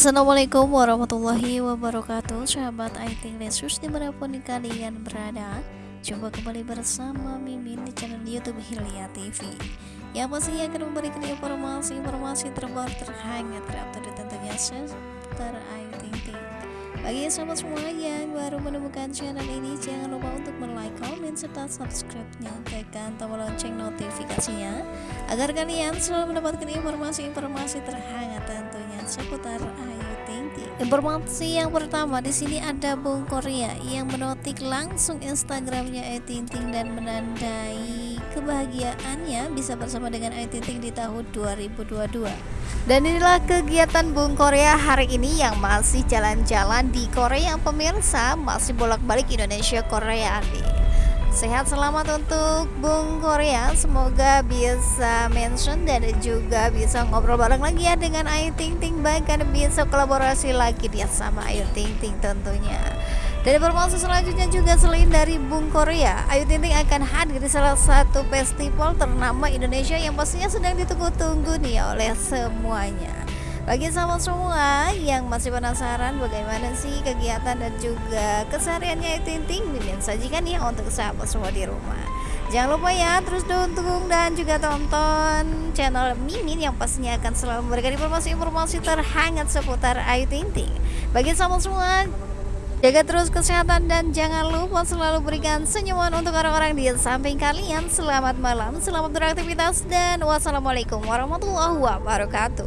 Assalamualaikum warahmatullahi wabarakatuh. Sahabat IT Lesus di mana pun kalian berada Jumpa kembali bersama Mimin di channel Youtube Hilya TV Yang pastinya akan memberikan informasi-informasi terbaru terhangat terupdate tentunya seputar Ting Bagi sahabat semua yang baru menemukan channel ini Jangan lupa untuk like, komen, serta subscribe-nya. Tekan tombol lonceng notifikasinya Agar kalian selalu mendapatkan informasi-informasi terhangat tentunya seputar Ayu Informasi yang pertama di sini ada Bung Korea yang menotik langsung Instagramnya Ayu Ting Ting dan menandai kebahagiaannya bisa bersama dengan Ayu Ting Ting di tahun 2022. Dan inilah kegiatan Bung Korea hari ini yang masih jalan-jalan di Korea pemirsa masih bolak-balik Indonesia Korea nih. Sehat selamat untuk Bung Korea. Semoga bisa mention dan juga bisa ngobrol bareng lagi ya dengan Ayu Ting Ting. Bahkan bisa kolaborasi lagi dia sama Ayu Ting Ting tentunya. Dan informasi selanjutnya juga selain dari Bung Korea Ayu Ting Ting akan hadir di salah satu festival ternama Indonesia Yang pastinya sedang ditunggu-tunggu nih oleh semuanya bagi sahabat semua yang masih penasaran bagaimana sih kegiatan dan juga kesehariannya Tinting Mimin sajikan ya untuk sahabat semua di rumah Jangan lupa ya terus dukung dan juga tonton channel Mimin yang pastinya akan selalu memberikan informasi-informasi terhangat seputar Ayu Ting Ting. Bagi sahabat semua Jaga terus kesehatan dan jangan lupa selalu berikan senyuman untuk orang-orang di samping kalian. Selamat malam, selamat beraktivitas dan wassalamualaikum warahmatullahi wabarakatuh.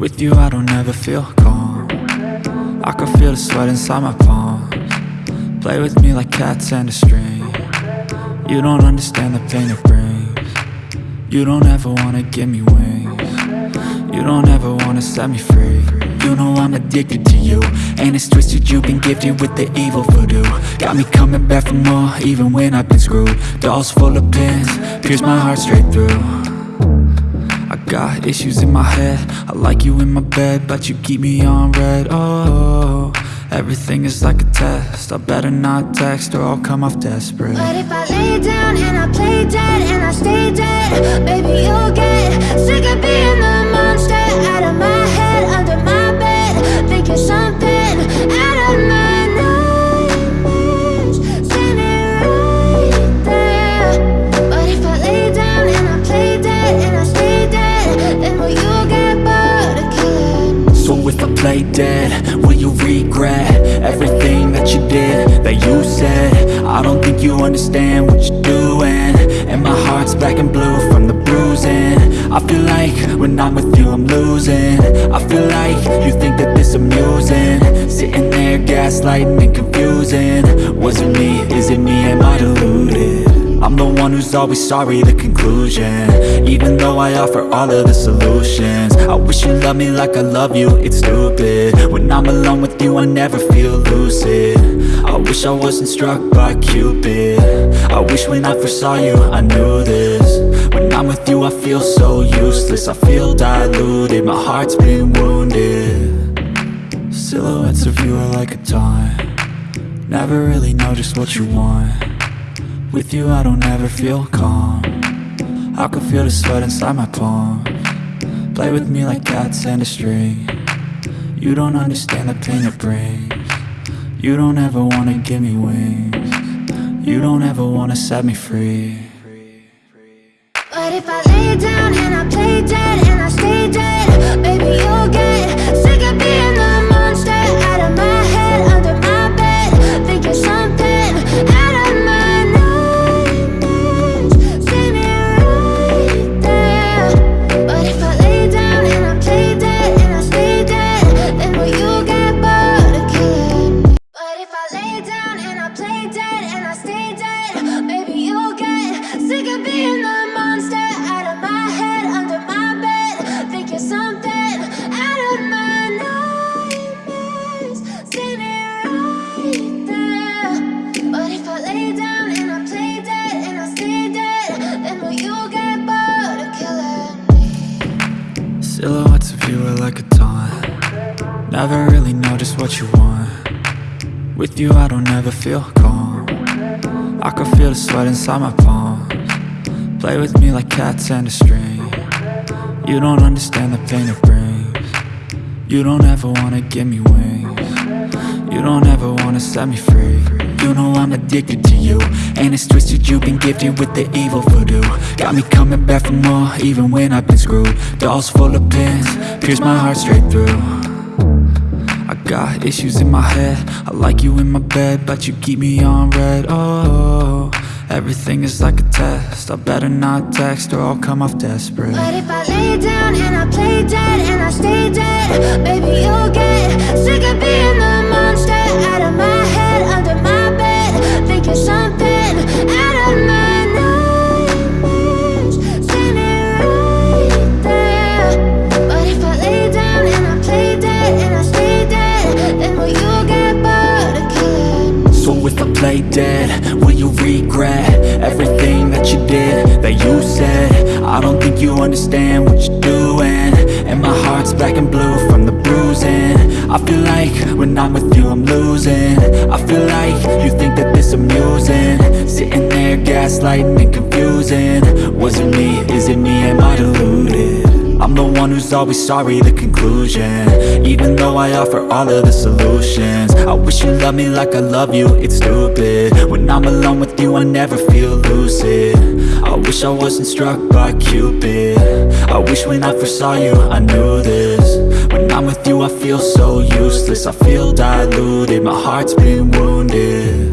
With you I don't ever feel calm. I can feel the sweat inside my palms. Play with me like cats and a string. You don't understand the pain it brings. You don't ever wanna give me wings. You don't ever wanna set me free. You know I'm addicted to you And it's twisted, you've been gifted with the evil voodoo. Got me coming back for more, even when I've been screwed. Dolls full of pins, pierce my heart straight through got issues in my head. I like you in my bed, but you keep me on red. Oh, everything is like a test. I better not text or I'll come off desperate. But if I lay down and I play dead you understand what you're doing And my heart's black and blue from the bruising I feel like when I'm with you I'm losing I feel like you think that this amusing Sitting there gaslighting and confusing Was it me? Is it me? Am I deluded? I'm the one who's always sorry, the conclusion. Even though I offer all of the solutions. I wish you loved me like I love you, it's stupid. When I'm alone with you I never feel lucid. I wish I wasn't struck by Cupid. I wish when I first saw you I knew this. When I'm with you I feel so useless. I feel diluted, my heart's been wounded. Silhouettes of you are like a taunt. Never really know just what you want With you I don't ever feel calm. I can feel the sweat inside my palm. Play with me like cats and a string. You don't understand the pain it brings. You don't ever wanna give me wings. You don't ever wanna set me free. But if I lay down and I Silhouettes of you are like a taunt. Never really know just what you want. With you I don't ever feel calm. I can feel the sweat inside my palms. Play with me like cats and a string. You don't understand the pain it brings. You don't ever wanna give me wings. You don't ever wanna set me free. You know I'm addicted to you And it's twisted. You've been gifted with the evil voodoo. Got me coming back for more even when I've been screwed. Dolls full of pins, pierce my heart straight through. I got issues in my head. I like you in my bed But you keep me on red. Oh, everything is like a test. I better not text or I'll come off desperate. But if I lay down and I play dead and I stay dead, play dead, will you regret everything that you did, that you said? I don't think you understand what you're doing. And my heart's black and blue from the bruising. I feel like when I'm with you I'm losing. I feel like you think that this amusing. Sitting there gaslighting and confusing. Was it me, is it me, am I deluded? I'm the one who's always sorry, the conclusion. Even though I offer all of the solutions. I wish you loved me like I love you, it's stupid. When I'm alone with you, I never feel lucid. I wish I wasn't struck by Cupid. I wish when I first saw you, I knew this. When I'm with you, I feel so useless. I feel diluted, my heart's been wounded.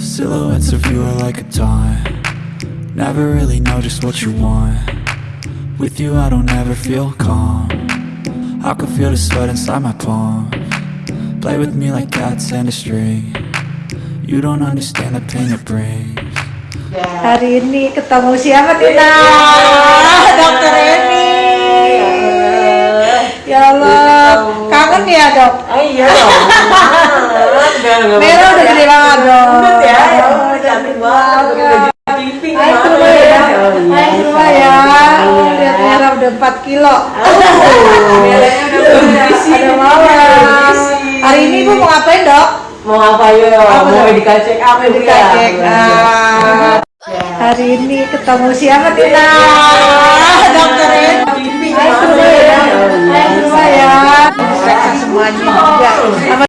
Silhouettes of you are like a taunt. Never really know just what you want with you I don't ever feel calm I can feel the sweat inside my palms Play with me like cats and a string You don't understand the pain it brings Hari ini ketemu siapa Tina? Dokter Eni. Ya Allah, kangen ya dok. Oh iya. Mero udah gede banget dok. ya. Cantik banget. Udah jadi Hai iya. Ya. Lihat merah udah 4 kilo. Merahnya udah. Ada mawas. Hari ini ibu mau ngapain dok? Mau apa ya? Mau medical check up ya. Hari ini ketemu siapa Tina? Dokter Hai, semua ya. Periksa semuanya juga.